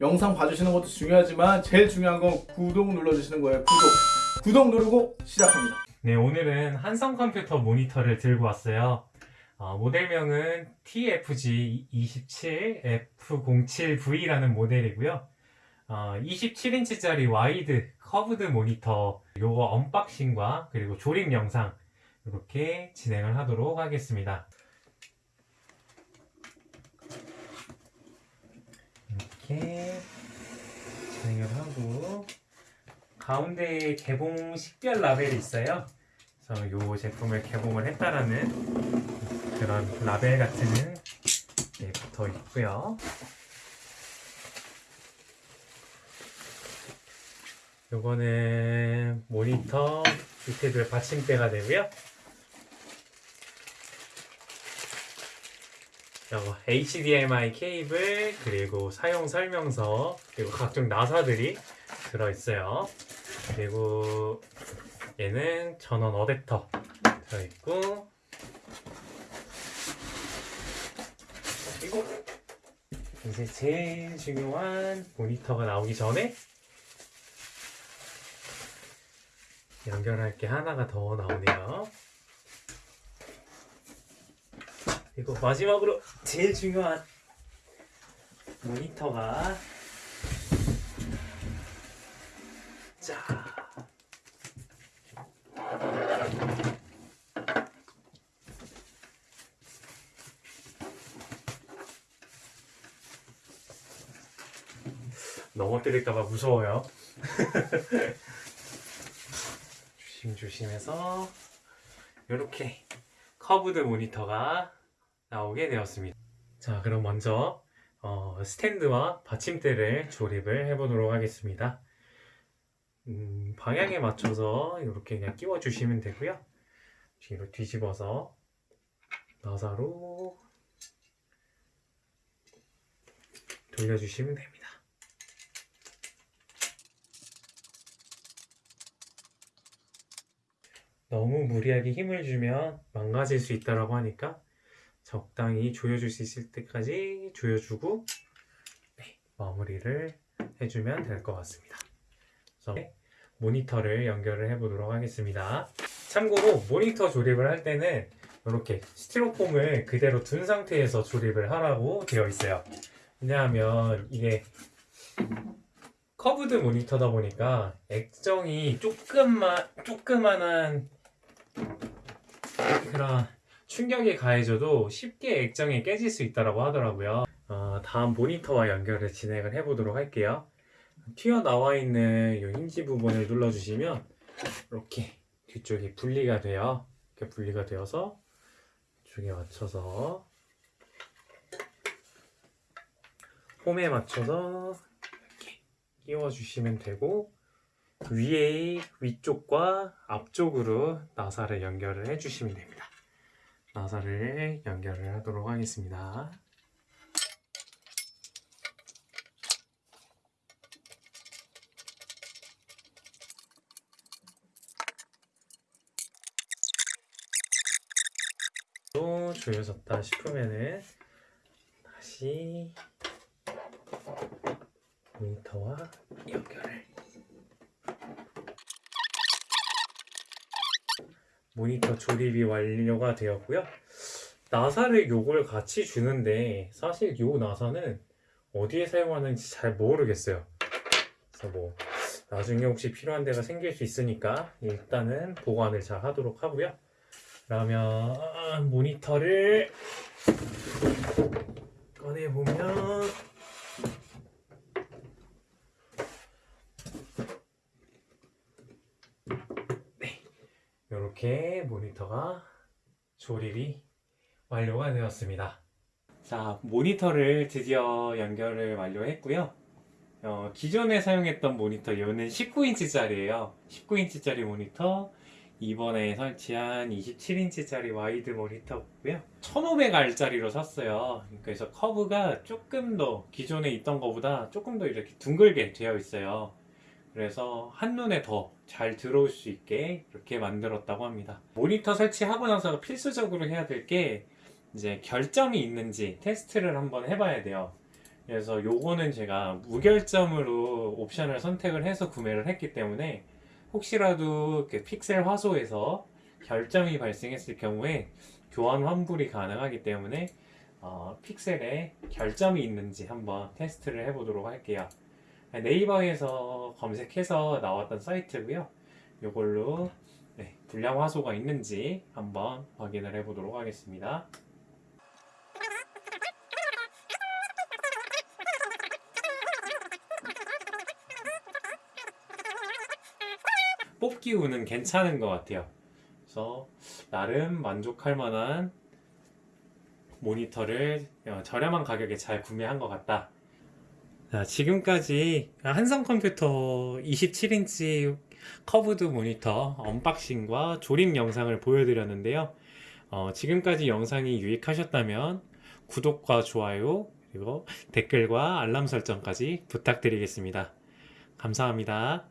영상 봐주시는 것도 중요하지만 제일 중요한 건 구독 눌러주시는 거예요 구독 구독 누르고 시작합니다 네, 오늘은 한성 컴퓨터 모니터를 들고 왔어요. 어, 모델명은 TFG27F07V라는 모델이고요. 어, 27인치짜리 와이드 curved 모니터 요거 unboxing과 그리고 조립 영상 이렇게 진행을 하도록 하겠습니다. 이렇게 진행을 하고 가운데에 개봉 식별 라벨이 있어요. 그래서 이 제품을 개봉을 했다라는 그런 라벨 같은 게 붙어 있고요. 요거는 모니터 밑에도 받침대가 되고요. 요거 HDMI 케이블 그리고 사용 설명서 그리고 각종 나사들이 들어있어요. 그리고 얘는 전원 어댑터 들어있고 그리고 이제 제일 중요한 모니터가 나오기 전에 연결할 게 하나가 더 나오네요. 그리고 마지막으로 제일 중요한 모니터가 자 넘어뜨릴까봐 무서워요. 조심조심해서 이렇게 curved 모니터가 나오게 되었습니다. 자, 그럼 먼저 어, 스탠드와 받침대를 조립을 해 보도록 하겠습니다. 음, 방향에 맞춰서 이렇게 그냥 끼워 주시면 되고요. 뒤로 뒤집어서 나사로 돌려주시면 됩니다. 너무 무리하게 힘을 주면 망가질 수 있다고 하니까 적당히 조여줄 수 있을 때까지 조여주고 네, 마무리를 해주면 될 것 같습니다. 그래서 모니터를 연결을 해 보도록 하겠습니다. 참고로 모니터 조립을 할 때는 이렇게 스티로폼을 그대로 둔 상태에서 조립을 하라고 되어 있어요. 왜냐하면 이게 curved 모니터다 보니까 액정이 조금만 조그만한 그런 충격이 가해져도 쉽게 액정이 깨질 수 있다고 하더라고요. 어, 다음 모니터와 연결을 진행을 해 보도록 할게요. 튀어나와 있는 이 힌지 부분을 눌러주시면 이렇게 뒤쪽이 분리가 돼요. 이렇게 분리가 되어서 이쪽에 맞춰서 홈에 맞춰서 이렇게 끼워주시면 되고 위에 위쪽과 앞쪽으로 나사를 연결을 해주시면 됩니다. 나사를 연결을 하도록 하겠습니다. 또 조여졌다 싶으면은 다시 모니터와 연결을 모니터 조립이 완료가 되었고요. 나사를 요걸 같이 주는데 사실 요 나사는 어디에 사용하는지 잘 모르겠어요. 그래서 뭐 나중에 혹시 필요한 데가 생길 수 있으니까 일단은 보관을 잘 하도록 하고요. 그러면 모니터를 꺼내보면 이렇게 모니터가 조립이 완료가 되었습니다. 자 모니터를 드디어 연결을 완료했고요. 어, 기존에 사용했던 모니터 이거는 19인치 짜리예요. 19인치 짜리 모니터 이번에 설치한 27인치 짜리 와이드 모니터고요. 1500R짜리로 샀어요. 그래서 커브가 조금 더 기존에 있던 것보다 조금 더 이렇게 둥글게 되어 있어요 그래서 한눈에 더 잘 들어올 수 있게 이렇게 만들었다고 합니다 모니터 설치하고 나서 필수적으로 해야 될 게 이제 결점이 있는지 테스트를 한번 해봐야 돼요 그래서 요거는 제가 무결점으로 옵션을 선택을 해서 구매를 했기 때문에 혹시라도 그 픽셀 화소에서 결점이 발생했을 경우에 교환 환불이 가능하기 때문에 어, 픽셀에 결점이 있는지 한번 테스트를 해보도록 할게요. 네이버에서 검색해서 나왔던 사이트고요. 이걸로 네, 불량 화소가 있는지 한번 확인을 해 보도록 하겠습니다. 뽑기 운은 괜찮은 것 같아요. 그래서 나름 만족할 만한 모니터를 어, 저렴한 가격에 잘 구매한 것 같다. 자, 지금까지 한성 컴퓨터 27인치 curved 모니터 unboxing과 조립 영상을 보여드렸는데요. 어, 지금까지 영상이 유익하셨다면 구독과 좋아요 그리고 댓글과 알람 설정까지 부탁드리겠습니다. 감사합니다.